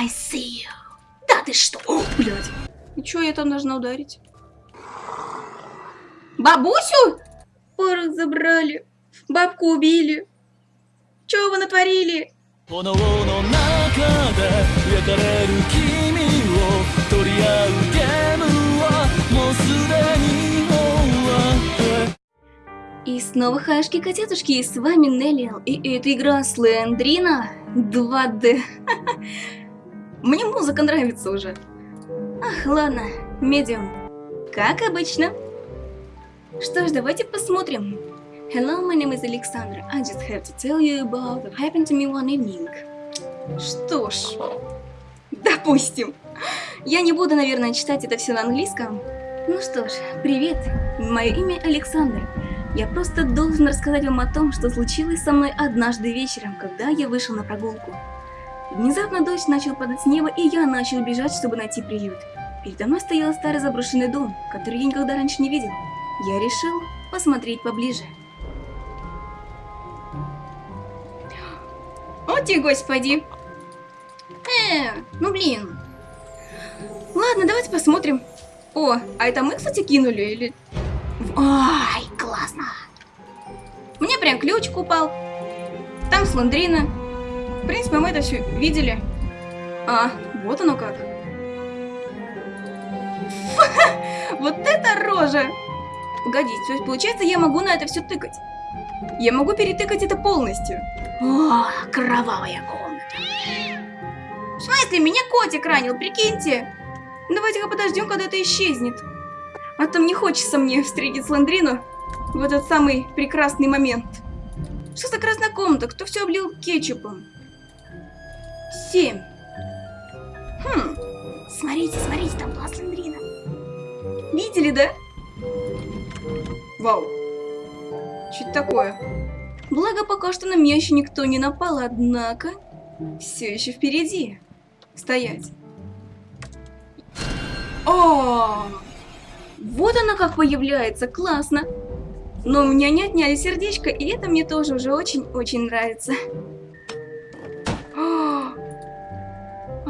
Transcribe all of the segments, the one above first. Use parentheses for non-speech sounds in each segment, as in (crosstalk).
I see you. Да ты что? О, блядь. И чё я там должна ударить? Бабусю? Порох забрали. Бабку убили. Чё вы натворили? И снова хашки котятушки, с вами Неллиал, и это игра Слендрина 2D. (laughs) Мне музыка нравится уже. Ах, ладно, медиум. Как обычно. Что ж, давайте посмотрим. Hello, my name is Alexandra. I just have to tell you about what happened to me one evening. Что ж, допустим. Я не буду, наверное, читать это все на английском. Ну что ж, привет. Мое имя Александр. Я просто должен рассказать вам о том, что случилось со мной однажды вечером, когда я вышел на прогулку. Внезапно дождь начал падать с неба, и я начал бежать, чтобы найти приют. Передо мной стоял старый заброшенный дом, который я никогда раньше не видел. Я решил посмотреть поближе. О господи. Э, ну блин. Ладно, давайте посмотрим. О, а это мы, кстати, кинули или... Ай, классно. Мне прям ключ упал. Там сландрина. Принципе, мы это все видели. А, вот оно как. (laughs) Вот это рожа! Погодите, то есть получается я могу на это все тыкать. Я могу перетыкать это полностью. О, кровавая комната. В смысле, меня котик ранил, прикиньте. Давайте-ка подождем, когда это исчезнет. А то не хочется мне встретить Сландрину в этот самый прекрасный момент. Что за красная комната? Кто все облил кетчупом? Семь. Хм. Смотрите, смотрите, там была Сландрина. Видели, да? Вау. Что это такое? Благо, пока что на меня еще никто не напал, однако... Все еще впереди. Стоять. О, Вот она как появляется, классно. Но у меня не отняли сердечко, и это мне тоже уже очень-очень нравится.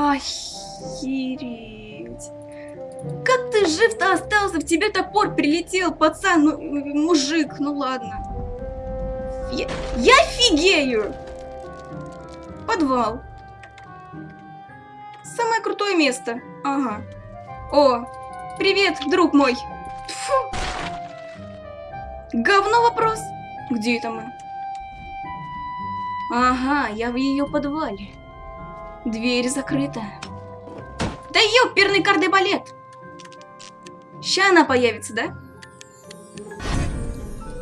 Охереть. Как ты жив-то остался? В тебе топор прилетел, пацан, ну, мужик, ну ладно. Я, я офигею! Подвал. Самое крутое место. Ага. О, привет, друг мой. Фу. Говно вопрос. Где это мы? Ага, я в ее подвале. Дверь закрыта. Да ёперный кардебалет! Ща она появится, да?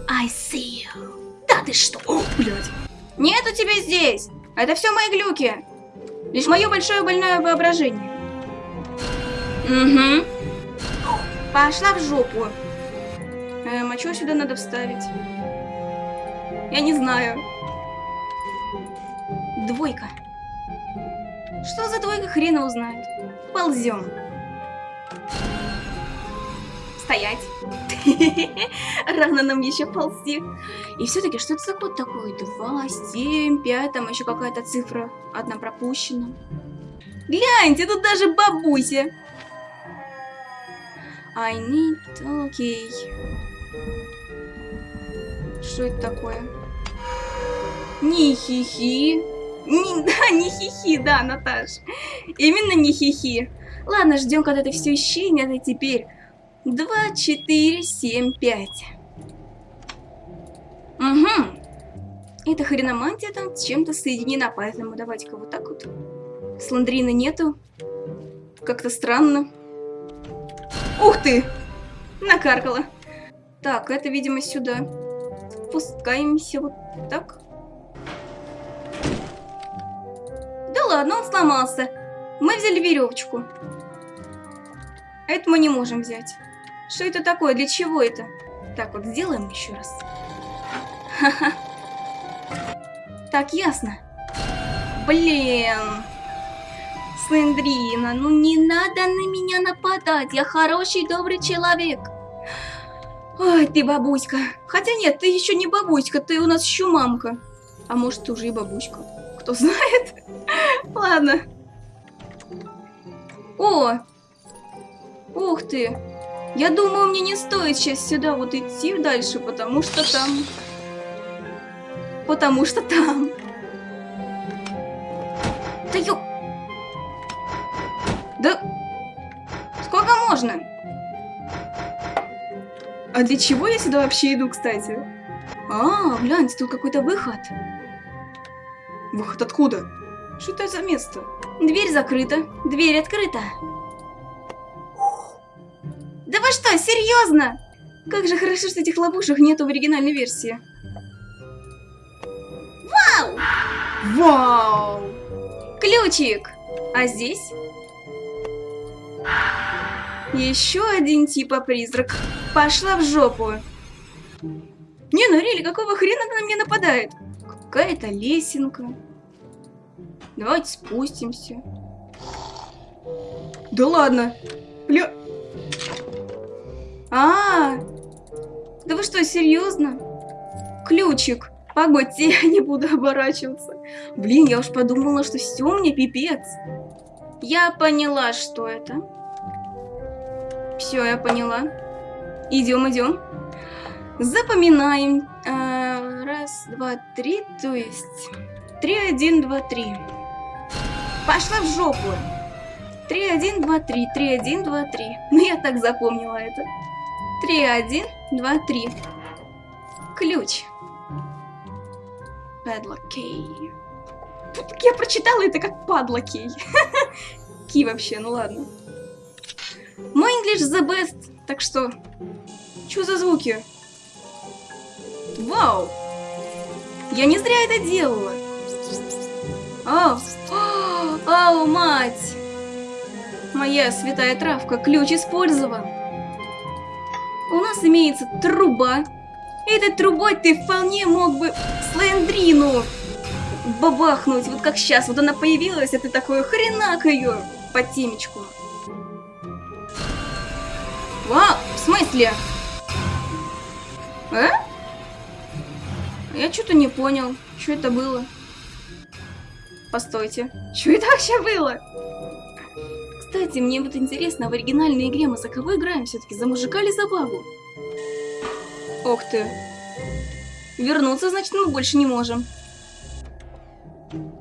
I see you. Да ты что? О, блядь. Нету тебя здесь. Это все мои глюки. Лишь мое большое больное воображение. Угу. Пошла в жопу. Эм, а что сюда надо вставить? Я не знаю. Двойка. Что за двойка, хрена узнает. Ползем. Стоять. (laughs) Рано нам еще ползти. И все-таки, что это за код такой? 2, 7, 5, там еще какая-то цифра. Одна пропущена. Гляньте, тут даже бабуся. I need... Окей. Что это такое? Не хихи. Не, (laughs) да, не хихи, да, Наташ. Именно не хихи. Ладно, ждем, когда это все исчезнет, и теперь 2, 4, 7, 5. Угу. Эта хреномантия там с чем-то соединена, поэтому давайте-ка вот так вот. Сландрины нету. Как-то странно. Ух ты! Накаркала. Так, это, видимо, сюда. Спускаемся вот так. Да ладно, он сломался. Мы взяли веревочку. Это мы не можем взять. Что это такое? Для чего это? Так вот, сделаем еще раз. Ха-ха. Так, ясно. Блин. Слендрина, ну не надо на меня нападать. Я хороший, добрый человек. Ой, ты бабуська. Хотя нет, ты еще не бабуська, ты у нас еще мамка. А может, ты уже и бабуська. Кто знает? Ладно. О! Ух ты! Я думаю, мне не стоит сейчас сюда вот идти дальше, потому что там... Потому что там... Да ё... Да... Сколько можно? А для чего я сюда вообще иду, кстати? А, гляньте, тут какой-то выход. Выход откуда? Что это за место? Дверь закрыта, дверь открыта. Да вы что, серьезно? Как же хорошо, что этих ловушек нету в оригинальной версии. Вау! Вау! Ключик! А здесь? Еще один типа призрак. Пошла в жопу. Не, ну Рели, какого хрена она на меня нападает? Какая-то лесенка. Давайте спустимся. Да ладно. Бля... А, -а, а, да вы что, серьезно? Ключик. Погодьте, (laughs) я не буду оборачиваться. Блин, я уж подумала, что все мне пипец. Я поняла, что это. Все, я поняла. Идем, идем. Запоминаем. А, раз, два, три, то есть... Три, один, два, три. Пошла в жопу. Три, один, два, три. Три, один, два, три. (laughs) Ну, я так запомнила это. Три, один, два, три. Ключ. Padlock key. Я прочитала это как падла кей. (laughs) Ки вообще, ну ладно. Мой English the best, так что... Что за звуки? Вау! Я не зря это делала. Ау, ау, мать! Моя святая травка, ключ использован. У нас имеется труба. Этой трубой ты вполне мог бы Слендрину бабахнуть, вот как сейчас. Вот она появилась, а ты такой хренак ее по темечку. Вау, в смысле? А? Я что-то не понял, что это было. Постойте, что это вообще было? Кстати, мне вот интересно, в оригинальной игре мы за кого играем все-таки? За мужика или за бабу? Ох ты. Вернуться, значит, мы больше не можем.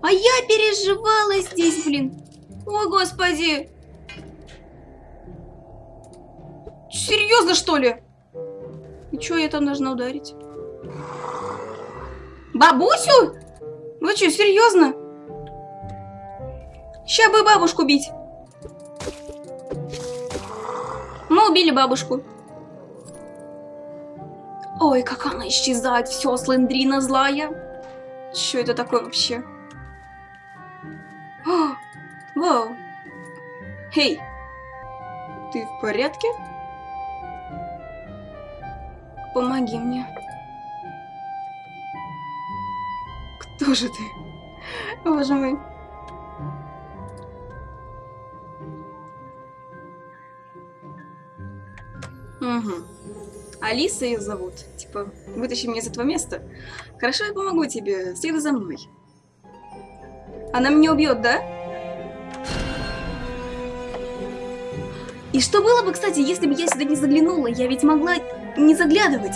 А я переживала здесь, блин. О, господи. Серьезно, что ли? И что я там должна ударить? Бабусю? Вы что, серьезно? Сейчас бы бабушку бить. Мы убили бабушку. Ой, как она исчезает. Все, Слендрина злая. Что это такое вообще? О, вау. Эй, ты в порядке? Помоги мне. Кто же ты? Боже мой. Угу. Алиса ее зовут. Типа, вытащи меня из этого места. Хорошо, я помогу тебе. Следуй за мной. Она меня убьет, да? И что было бы, кстати, если бы я сюда не заглянула? Я ведь могла не заглядывать.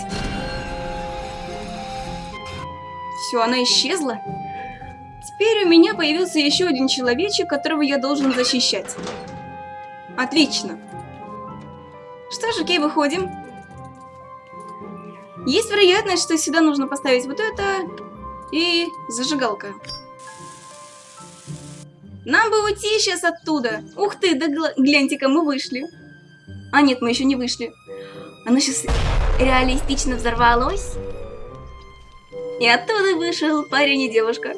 Все, она исчезла. Теперь у меня появился еще один человечек, которого я должен защищать. Отлично. Что ж, окей, выходим. Есть вероятность, что сюда нужно поставить вот это и зажигалка. Нам бы уйти сейчас оттуда. Ух ты, да гляньте-ка, мы вышли. А нет, мы еще не вышли. Оно сейчас реалистично взорвалось. И оттуда вышел парень и девушка.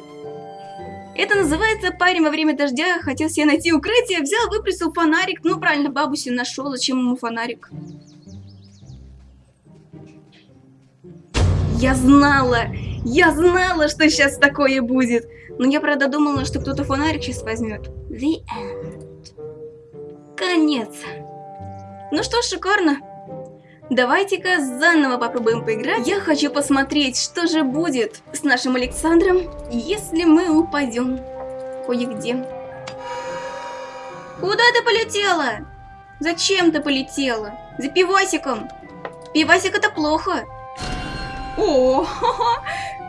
Это называется парень во время дождя хотел себе найти укрытие, взял, выпустил фонарик. Ну, правильно, бабуси нашел, зачем ему фонарик? Я знала, я знала, что сейчас такое будет. Но я, правда, думала, что кто-то фонарик сейчас возьмет. The end. Конец. Ну что шикарно. Давайте-ка заново попробуем поиграть. Я хочу посмотреть, что же будет с нашим Александром, если мы упадем кое-где. Куда ты полетела? Зачем ты полетела? За пивасиком. Пивасик это плохо. О,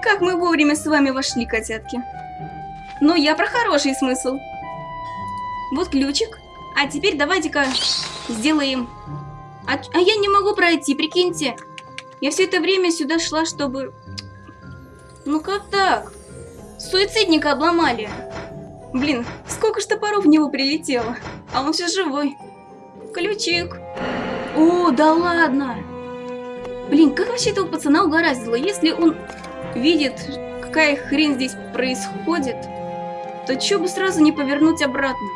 как мы вовремя с вами вошли, котятки. Но я про хороший смысл. Вот ключик. А теперь давайте-ка сделаем... А, а я не могу пройти, прикиньте. Я все это время сюда шла, чтобы... Ну как так? Суицидника обломали. Блин, сколько ж топоров в него прилетело. А он все живой. Ключик. О, да ладно. Блин, как вообще этого пацана угораздило? Если он видит, какая хрень здесь происходит, то чё бы сразу не повернуть обратно?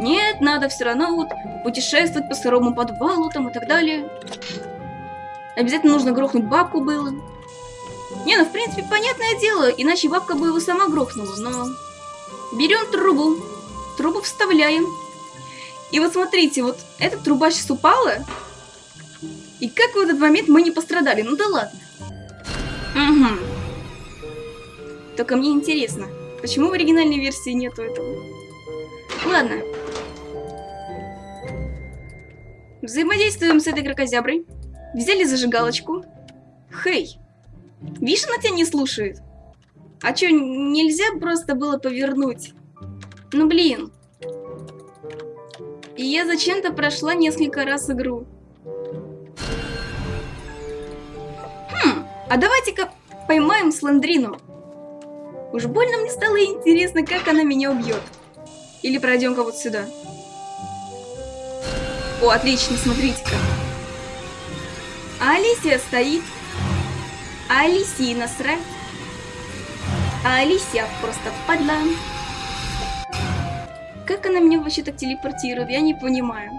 Нет, надо все равно вот путешествовать по сырому подвалу там и так далее. Обязательно нужно грохнуть бабку было. Не, ну в принципе понятное дело, иначе бабка бы его сама грохнула, но... Берем трубу, трубу вставляем. И вот смотрите, вот эта труба сейчас упала, и как в этот момент мы не пострадали, ну да ладно. Угу. Только мне интересно, почему в оригинальной версии нету этого? Ладно. Взаимодействуем с этой крокозяброй. Взяли зажигалочку. Хей, видишь, она тебя не слушает. А чё, нельзя просто было повернуть? Ну блин. И я зачем-то прошла несколько раз игру. Хм, а давайте-ка поймаем Сландрину. Уж больно мне стало интересно, как она меня убьет. Или пройдем-ка вот сюда. О, отлично, смотрите-ка. А Алисия стоит. А Алисии насрать. А Алисия просто падла. Как она меня вообще так телепортирует, я не понимаю.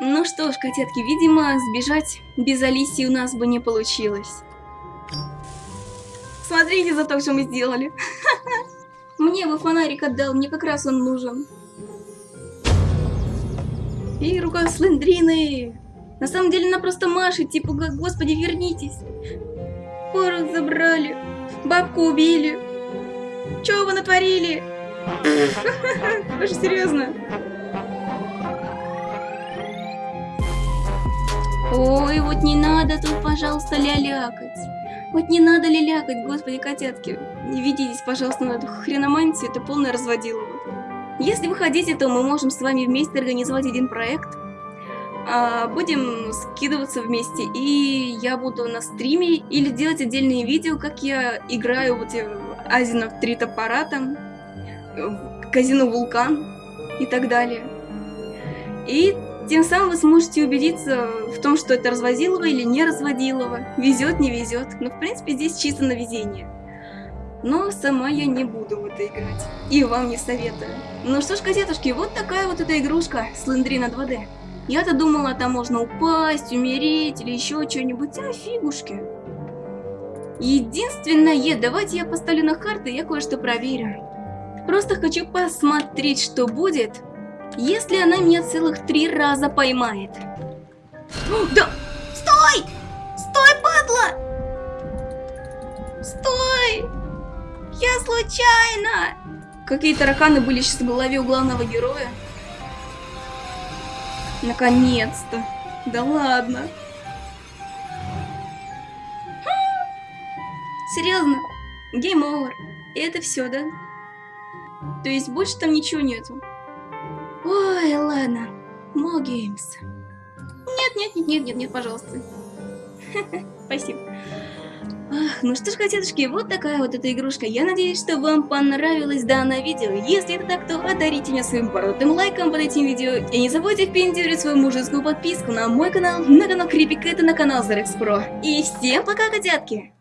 Ну что ж, котятки, видимо, сбежать без Алисии у нас бы не получилось. Смотрите за то, что мы сделали. Мне бы фонарик отдал, мне как раз он нужен. И рука Слендрины. На самом деле она просто машет, типа, господи, вернитесь. Порох забрали, бабку убили. Чего вы натворили? (laughs) Даже серьезно. Ой, вот не надо тут, пожалуйста, лялякать. Вот не надо лялякать, господи, котятки. Не ведитесь, пожалуйста, на эту хреномантию, это полное разводилово. Если вы хотите, то мы можем с вами вместе организовать один проект. А, будем скидываться вместе, и я буду на стриме или делать отдельные видео, как я играю вот Азина в три топора там, казино Вулкан и так далее. И тем самым вы сможете убедиться в том, что это развозилово или не разводилово, везет, не везет. Но в принципе здесь чисто на везение. Но сама я не буду в это играть. И вам не советую. Ну что ж, котятушки, вот такая вот эта игрушка Слендрина 2D. Я-то думала, там можно упасть, умереть или еще что-нибудь, а фигушки. Единственное, давайте я поставлю на карты, я кое-что проверю. Просто хочу посмотреть, что будет, если она меня целых три раза поймает. Да! Стой! Стой, падла! Стой! Я случайно! Какие тараканы были сейчас в голове у главного героя? Наконец-то! Да ладно! Серьезно? Гейм овер. И это все, да? То есть больше там ничего нету? Ой, ладно. More games. Нет, нет, нет, нет, нет, нет, пожалуйста. (laughs) Спасибо. Ах, ну что ж, котятушки, вот такая вот эта игрушка. Я надеюсь, что вам понравилось данное видео. Если это так, то одарите меня своим бородатым лайком под этим видео. И не забудьте впендюрить свою мужескую подписку на мой канал, на канал Крипик, это на канал Зарекс Про. И всем пока, котятки!